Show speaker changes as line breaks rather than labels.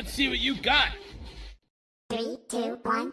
Let's see what you got.
Three, two, one,